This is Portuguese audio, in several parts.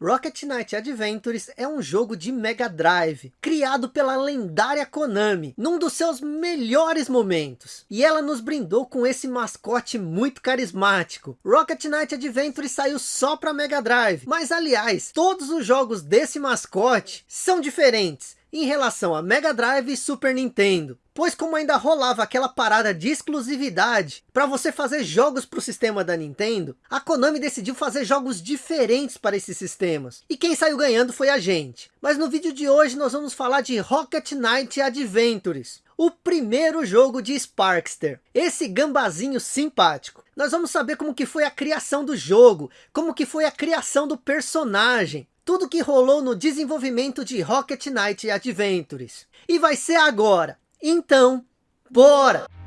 Rocket Knight Adventures é um jogo de Mega Drive, criado pela lendária Konami, num dos seus melhores momentos. E ela nos brindou com esse mascote muito carismático. Rocket Knight Adventures saiu só para Mega Drive, mas aliás, todos os jogos desse mascote são diferentes em relação a Mega Drive e Super Nintendo. Pois como ainda rolava aquela parada de exclusividade para você fazer jogos para o sistema da Nintendo, a Konami decidiu fazer jogos diferentes para esses sistemas. E quem saiu ganhando foi a gente. Mas no vídeo de hoje nós vamos falar de Rocket Knight Adventures. O primeiro jogo de Sparkster. Esse gambazinho simpático. Nós vamos saber como que foi a criação do jogo. Como que foi a criação do personagem tudo que rolou no desenvolvimento de Rocket Knight Adventures. E vai ser agora. Então, bora!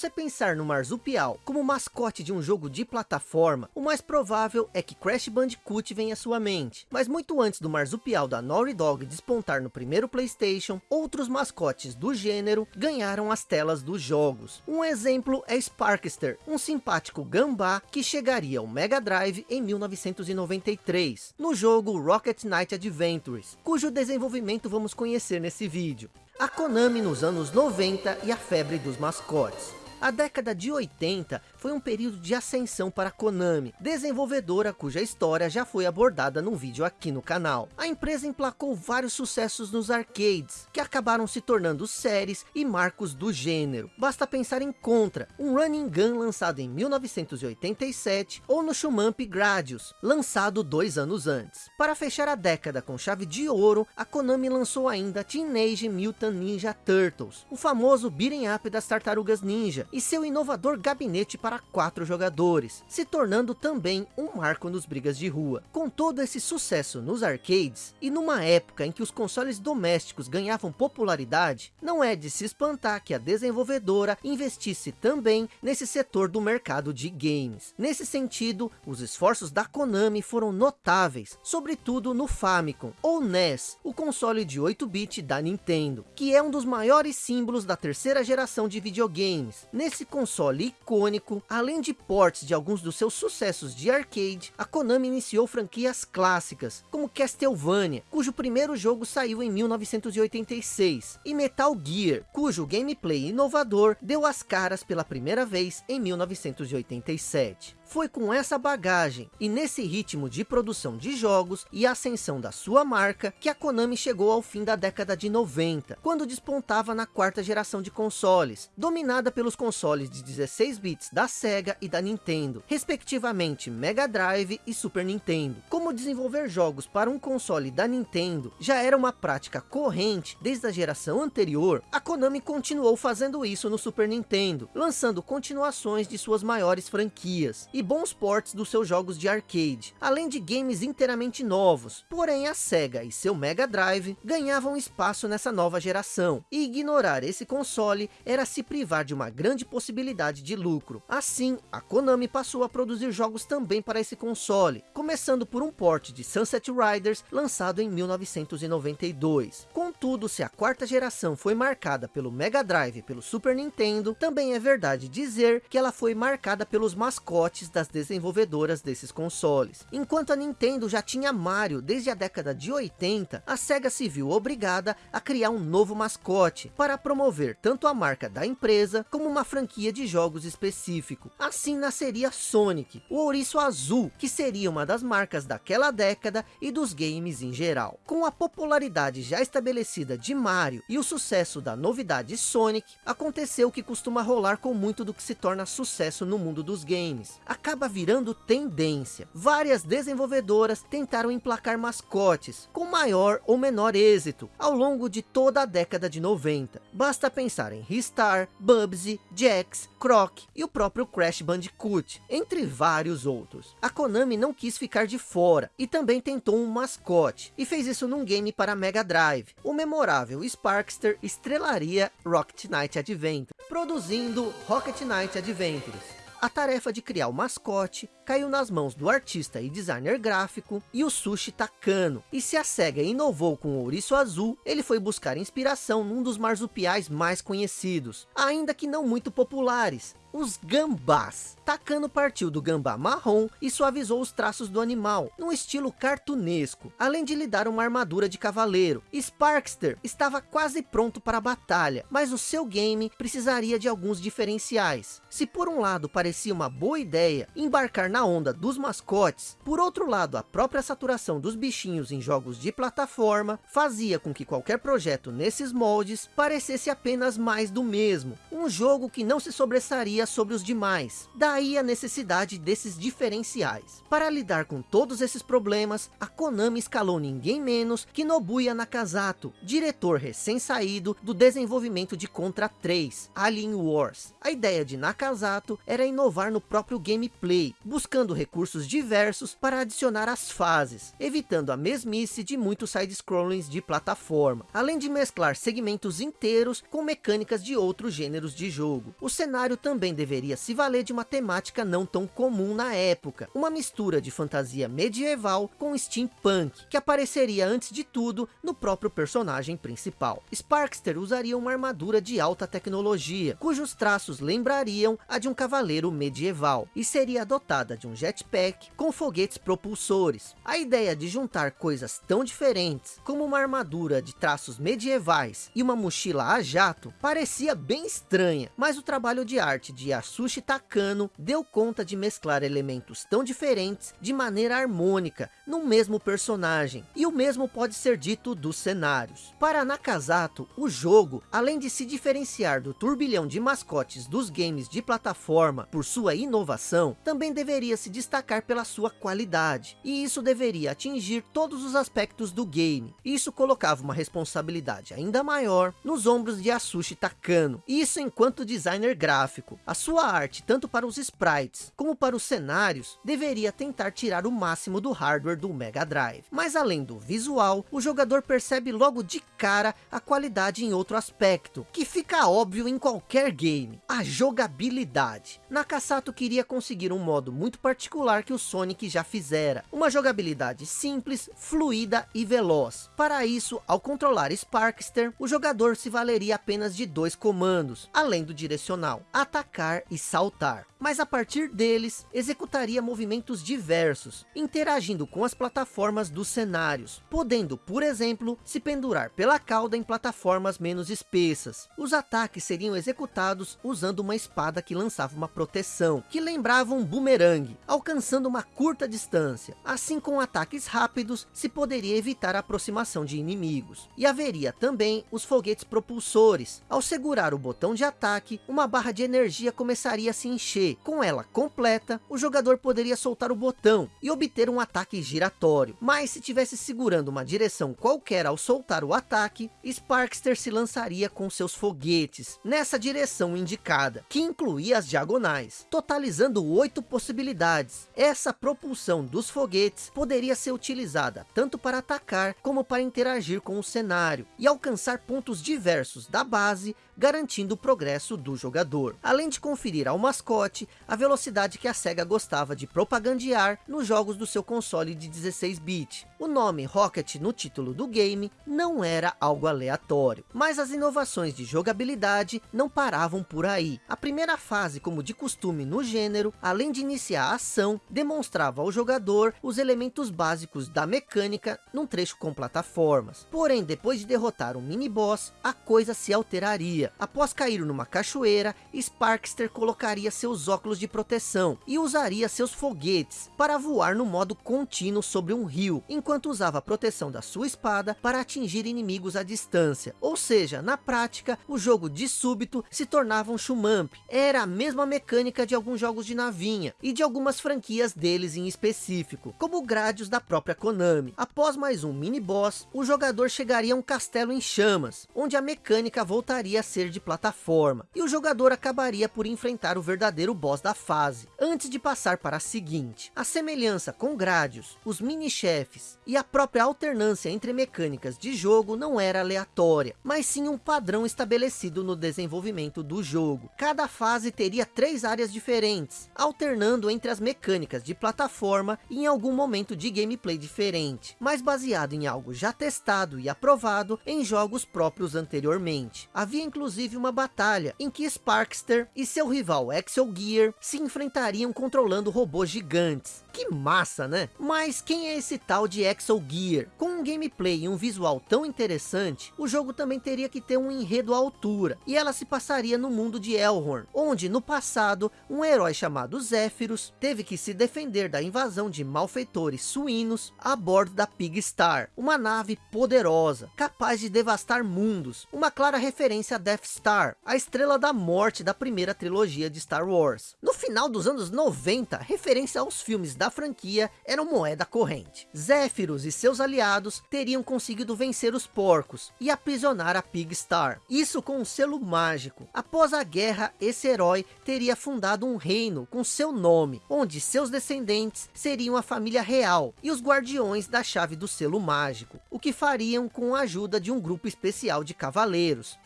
Você pensar no Marsupial como mascote de um jogo de plataforma, o mais provável é que Crash Bandicoot venha à sua mente. Mas muito antes do Marsupial da Naughty Dog despontar no primeiro Playstation, outros mascotes do gênero ganharam as telas dos jogos. Um exemplo é Sparkster, um simpático gambá que chegaria ao Mega Drive em 1993, no jogo Rocket Knight Adventures, cujo desenvolvimento vamos conhecer nesse vídeo a Konami nos anos 90 e a febre dos mascotes. A década de 80 foi um período de ascensão para a Konami, desenvolvedora cuja história já foi abordada num vídeo aqui no canal. A empresa emplacou vários sucessos nos arcades, que acabaram se tornando séries e marcos do gênero. Basta pensar em Contra, um running gun lançado em 1987, ou no Shumamp Gradius, lançado dois anos antes. Para fechar a década com chave de ouro, a Konami lançou ainda Teenage Mutant Ninja Turtles, o famoso beat'em up das tartarugas ninja, e seu inovador gabinete para quatro jogadores, se tornando também um marco nos brigas de rua. Com todo esse sucesso nos arcades, e numa época em que os consoles domésticos ganhavam popularidade, não é de se espantar que a desenvolvedora investisse também nesse setor do mercado de games. Nesse sentido, os esforços da Konami foram notáveis, sobretudo no Famicom, ou NES, o console de 8-bit da Nintendo, que é um dos maiores símbolos da terceira geração de videogames, Nesse console icônico, além de ports de alguns dos seus sucessos de arcade, a Konami iniciou franquias clássicas, como Castlevania, cujo primeiro jogo saiu em 1986, e Metal Gear, cujo gameplay inovador deu as caras pela primeira vez em 1987. Foi com essa bagagem e nesse ritmo de produção de jogos e ascensão da sua marca que a Konami chegou ao fim da década de 90, quando despontava na quarta geração de consoles, dominada pelos consoles de 16 bits da Sega e da Nintendo, respectivamente Mega Drive e Super Nintendo. Como desenvolver jogos para um console da Nintendo já era uma prática corrente desde a geração anterior, a Konami continuou fazendo isso no Super Nintendo, lançando continuações de suas maiores franquias, e bons ports dos seus jogos de arcade, além de games inteiramente novos. Porém, a SEGA e seu Mega Drive ganhavam espaço nessa nova geração, e ignorar esse console era se privar de uma grande possibilidade de lucro. Assim, a Konami passou a produzir jogos também para esse console, começando por um port de Sunset Riders lançado em 1992. Contudo, se a quarta geração foi marcada pelo Mega Drive e pelo Super Nintendo, também é verdade dizer que ela foi marcada pelos mascotes das desenvolvedoras desses consoles. Enquanto a Nintendo já tinha Mario desde a década de 80, a SEGA se viu obrigada a criar um novo mascote, para promover tanto a marca da empresa, como uma franquia de jogos específico. Assim nasceria Sonic, o ouriço azul, que seria uma das marcas daquela década e dos games em geral. Com a popularidade já estabelecida de Mario e o sucesso da novidade Sonic, aconteceu o que costuma rolar com muito do que se torna sucesso no mundo dos games. A acaba virando tendência. Várias desenvolvedoras tentaram emplacar mascotes, com maior ou menor êxito, ao longo de toda a década de 90. Basta pensar em Ristar, Bubsy, Jax, Croc e o próprio Crash Bandicoot, entre vários outros. A Konami não quis ficar de fora, e também tentou um mascote, e fez isso num game para Mega Drive. O memorável Sparkster estrelaria Rocket Knight Adventure, produzindo Rocket Knight Adventures a tarefa de criar o mascote caiu nas mãos do artista e designer gráfico Yusushi Takano. E se a SEGA inovou com o ouriço azul, ele foi buscar inspiração num dos marsupiais mais conhecidos, ainda que não muito populares, os gambás. Takano partiu do gambá marrom e suavizou os traços do animal, num estilo cartunesco, além de lhe dar uma armadura de cavaleiro. Sparkster estava quase pronto para a batalha, mas o seu game precisaria de alguns diferenciais. Se por um lado parecia uma boa ideia embarcar na onda dos mascotes, por outro lado a própria saturação dos bichinhos em jogos de plataforma fazia com que qualquer projeto nesses moldes parecesse apenas mais do mesmo, um jogo que não se sobressaria sobre os demais. Daí a necessidade desses diferenciais. Para lidar com todos esses problemas, a Konami escalou ninguém menos que Nobuya Nakazato, diretor recém-saído do desenvolvimento de Contra 3, Alien Wars. A ideia de Nakazato era inovar no próprio gameplay, buscando recursos diversos para adicionar as fases, evitando a mesmice de muitos side-scrollings de plataforma, além de mesclar segmentos inteiros com mecânicas de outros gêneros de jogo. O cenário também também deveria se valer de uma temática não tão comum na época, uma mistura de fantasia medieval com steampunk, que apareceria antes de tudo no próprio personagem principal. Sparkster usaria uma armadura de alta tecnologia, cujos traços lembrariam a de um cavaleiro medieval, e seria dotada de um jetpack com foguetes propulsores. A ideia de juntar coisas tão diferentes, como uma armadura de traços medievais e uma mochila a jato, parecia bem estranha, mas o trabalho de arte de Yasushi Takano deu conta de mesclar elementos tão diferentes de maneira harmônica no mesmo personagem. E o mesmo pode ser dito dos cenários. Para Nakazato, o jogo, além de se diferenciar do turbilhão de mascotes dos games de plataforma por sua inovação, também deveria se destacar pela sua qualidade. E isso deveria atingir todos os aspectos do game. Isso colocava uma responsabilidade ainda maior nos ombros de Yasushi Takano. Isso enquanto designer gráfico. A sua arte, tanto para os sprites, como para os cenários, deveria tentar tirar o máximo do hardware do Mega Drive. Mas além do visual, o jogador percebe logo de cara a qualidade em outro aspecto, que fica óbvio em qualquer game, a jogabilidade. Nakasato queria conseguir um modo muito particular que o Sonic já fizera, uma jogabilidade simples, fluida e veloz. Para isso, ao controlar Sparkster, o jogador se valeria apenas de dois comandos, além do direcional, atacar e saltar. Mas a partir deles, executaria movimentos diversos, interagindo com as plataformas dos cenários, podendo, por exemplo, se pendurar pela cauda em plataformas menos espessas. Os ataques seriam executados usando uma espada que lançava uma proteção, que lembrava um boomerang, alcançando uma curta distância. Assim com ataques rápidos, se poderia evitar a aproximação de inimigos. E haveria também os foguetes propulsores. Ao segurar o botão de ataque, uma barra de energia começaria a se encher. Com ela completa, o jogador poderia soltar o botão e obter um ataque giratório. Mas se tivesse segurando uma direção qualquer ao soltar o ataque, Sparkster se lançaria com seus foguetes nessa direção indicada, que incluía as diagonais, totalizando oito possibilidades. Essa propulsão dos foguetes poderia ser utilizada tanto para atacar como para interagir com o cenário e alcançar pontos diversos da base garantindo o progresso do jogador. Além de conferir ao mascote a velocidade que a SEGA gostava de propagandear nos jogos do seu console de 16-bit. O nome Rocket no título do game não era algo aleatório, mas as inovações de jogabilidade não paravam por aí. A primeira fase, como de costume no gênero, além de iniciar a ação, demonstrava ao jogador os elementos básicos da mecânica num trecho com plataformas. Porém, depois de derrotar um mini-boss, a coisa se alteraria Após cair numa cachoeira, Sparkster colocaria seus óculos de proteção e usaria seus foguetes para voar no modo contínuo sobre um rio, enquanto usava a proteção da sua espada para atingir inimigos à distância. Ou seja, na prática, o jogo de súbito se tornava um shumamp. Era a mesma mecânica de alguns jogos de navinha e de algumas franquias deles em específico, como Gradius da própria Konami. Após mais um mini-boss, o jogador chegaria a um castelo em chamas, onde a mecânica voltaria a ser de plataforma, e o jogador acabaria por enfrentar o verdadeiro boss da fase, antes de passar para a seguinte. A semelhança com Gradius, os mini-chefes e a própria alternância entre mecânicas de jogo não era aleatória, mas sim um padrão estabelecido no desenvolvimento do jogo. Cada fase teria três áreas diferentes, alternando entre as mecânicas de plataforma e em algum momento de gameplay diferente, mas baseado em algo já testado e aprovado em jogos próprios anteriormente. Havia inclusive uma batalha em que Sparkster e seu rival Axel Gear se enfrentariam controlando robôs gigantes. Que massa, né? Mas quem é esse tal de Axel Gear? Com um gameplay e um visual tão interessante, o jogo também teria que ter um enredo à altura, e ela se passaria no mundo de Elrond, onde no passado, um herói chamado Zéfiros teve que se defender da invasão de malfeitores suínos a bordo da Pig Star, uma nave poderosa, capaz de devastar mundos, uma clara referência a Death Star, a estrela da morte da primeira trilogia de Star Wars. No final dos anos 90, referência aos filmes da franquia eram moeda corrente. Zéfiros e seus aliados teriam conseguido vencer os porcos e aprisionar a Pig Star. Isso com um selo mágico. Após a guerra, esse herói teria fundado um reino com seu nome, onde seus descendentes seriam a família real e os guardiões da chave do selo mágico, o que fariam com a ajuda de um grupo especial de cavaleiros,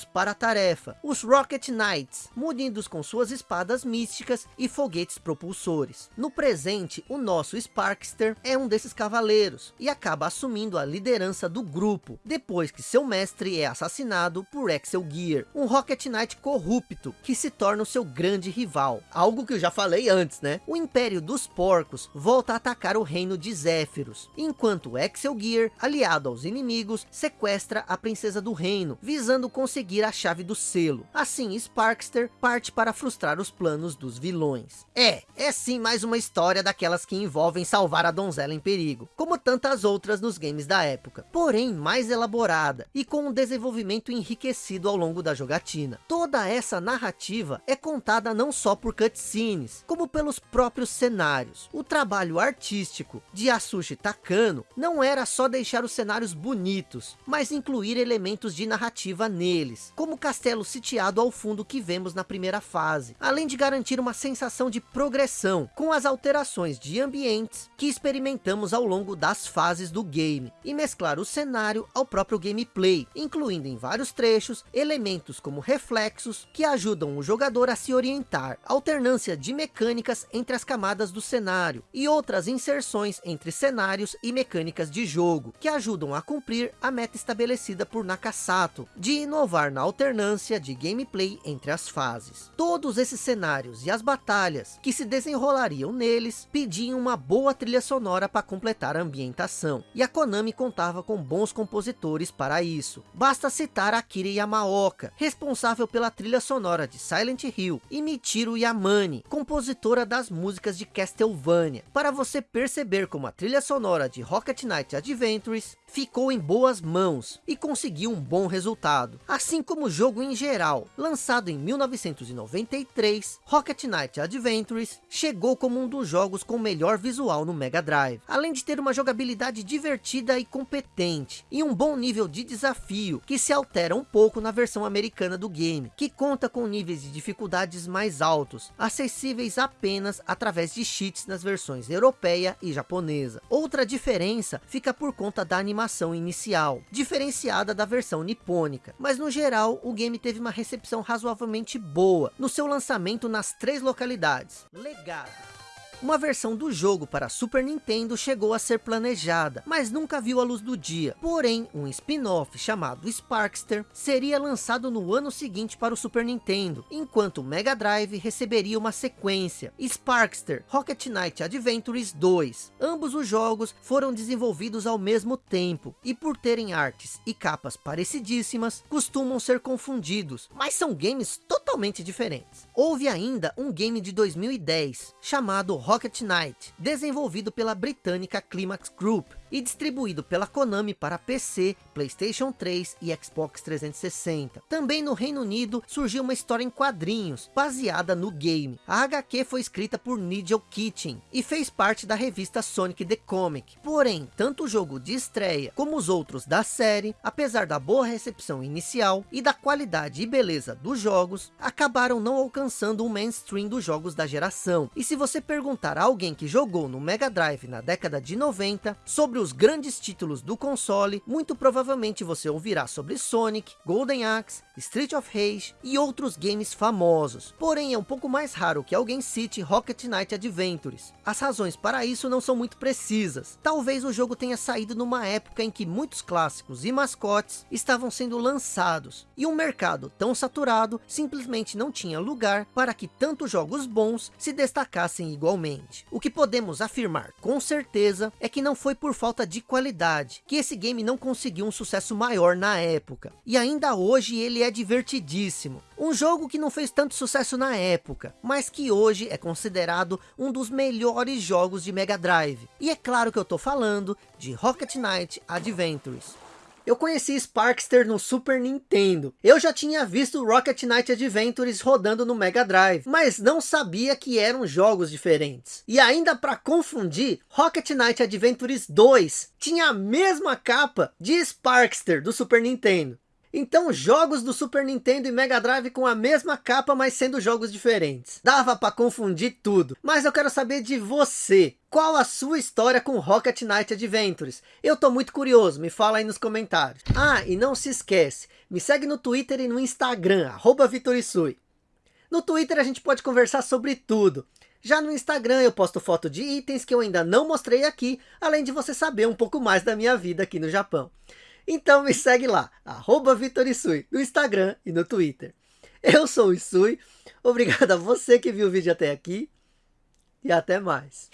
para a tarefa, os Rocket Knights, munidos com suas espadas místicas e foguetes propulsores. No presente, o nosso Sparkster é um desses cavaleiros, e acaba assumindo a liderança do grupo, depois que seu mestre é assassinado por Axel Gear, um Rocket Knight corrupto, que se torna o seu grande rival. Algo que eu já falei antes, né? O Império dos Porcos volta a atacar o reino de Zéfiros, enquanto Axel Gear, aliado aos inimigos, sequestra a princesa do reino, visando conseguir a chave do selo. Assim, Sparkster parte para frustrar os planos dos vilões. É, é sim mais uma história daquelas que envolvem salvar a donzela em perigo, como tantas outras nos games da época, porém mais elaborada e com um desenvolvimento enriquecido ao longo da jogatina. Toda essa narrativa é contada não só por cutscenes, como pelos próprios cenários. O trabalho artístico de Yasushi Takano não era só deixar os cenários bonitos, mas incluir elementos de narrativa neles, como o castelo sitiado ao fundo que vemos na primeira fase, além de garantir uma sensação de progressão, com as alterações de ambientes que experimentamos ao longo das fases do game, e mesclar o cenário ao próprio gameplay, incluindo em vários trechos, elementos como reflexos, que ajudam o jogador a se orientar, alternância de mecânicas entre as camadas do cenário, e outras inserções entre cenários e mecânicas de jogo, que ajudam a cumprir a meta estabelecida por Nakasato, de inovar na alternância de gameplay entre as fases. Todos esses cenários e as batalhas que se desenrolariam neles, pediam uma boa trilha sonora para completar a ambientação, e a Konami contava com bons compositores para isso. Basta citar Akira Yamaoka, responsável pela trilha sonora de Silent Hill, e Michiru Yamane, compositora das músicas de Castlevania, para você perceber como a trilha sonora de Rocket Knight Adventures ficou em boas mãos e conseguiu um bom resultado, assim como o jogo em geral. Lançado em 1993, Rocket Knight Adventures chegou como um dos jogos com melhor visual no Mega Drive, além de ter uma jogabilidade divertida e competente, e um bom nível de desafio, que se altera um pouco na versão americana do game, que conta com níveis de dificuldades mais altos, acessíveis apenas através de cheats nas versões europeia e japonesa. Outra diferença fica por conta da animação inicial, diferenciada da versão nipônica, mas no geral o game teve uma recepção razoavelmente boa no seu lançamento nas três localidades. Legado. Uma versão do jogo para Super Nintendo chegou a ser planejada, mas nunca viu a luz do dia. Porém, um spin-off chamado Sparkster seria lançado no ano seguinte para o Super Nintendo, enquanto o Mega Drive receberia uma sequência, Sparkster Rocket Knight Adventures 2. Ambos os jogos foram desenvolvidos ao mesmo tempo, e por terem artes e capas parecidíssimas, costumam ser confundidos, mas são games totalmente diferentes. Houve ainda um game de 2010, chamado Knight, desenvolvido pela britânica Climax Group e distribuído pela Konami para PC, Playstation 3 e Xbox 360. Também no Reino Unido surgiu uma história em quadrinhos, baseada no game. A HQ foi escrita por Nigel Kitchen e fez parte da revista Sonic the Comic. Porém, tanto o jogo de estreia como os outros da série, apesar da boa recepção inicial e da qualidade e beleza dos jogos, acabaram não alcançando o mainstream dos jogos da geração. E se você perguntar a alguém que jogou no Mega Drive na década de 90 sobre os grandes títulos do console, muito provavelmente você ouvirá sobre Sonic, Golden Axe, Street of Rage e outros games famosos. Porém, é um pouco mais raro que alguém cite Rocket Knight Adventures. As razões para isso não são muito precisas. Talvez o jogo tenha saído numa época em que muitos clássicos e mascotes estavam sendo lançados, e um mercado tão saturado simplesmente não tinha lugar para que tantos jogos bons se destacassem igualmente. O que podemos afirmar com certeza é que não foi por falta falta de qualidade, que esse game não conseguiu um sucesso maior na época. E ainda hoje ele é divertidíssimo. Um jogo que não fez tanto sucesso na época, mas que hoje é considerado um dos melhores jogos de Mega Drive. E é claro que eu estou falando de Rocket Knight Adventures. Eu conheci Sparkster no Super Nintendo. Eu já tinha visto Rocket Knight Adventures rodando no Mega Drive, mas não sabia que eram jogos diferentes. E ainda para confundir, Rocket Knight Adventures 2 tinha a mesma capa de Sparkster do Super Nintendo. Então jogos do Super Nintendo e Mega Drive com a mesma capa, mas sendo jogos diferentes. Dava para confundir tudo. Mas eu quero saber de você. Qual a sua história com Rocket Knight Adventures? Eu tô muito curioso, me fala aí nos comentários. Ah, e não se esquece, me segue no Twitter e no Instagram, arroba Vitorisui. No Twitter a gente pode conversar sobre tudo. Já no Instagram eu posto foto de itens que eu ainda não mostrei aqui, além de você saber um pouco mais da minha vida aqui no Japão. Então me segue lá, arroba Vitor Isui, no Instagram e no Twitter. Eu sou o Isui, obrigado a você que viu o vídeo até aqui e até mais.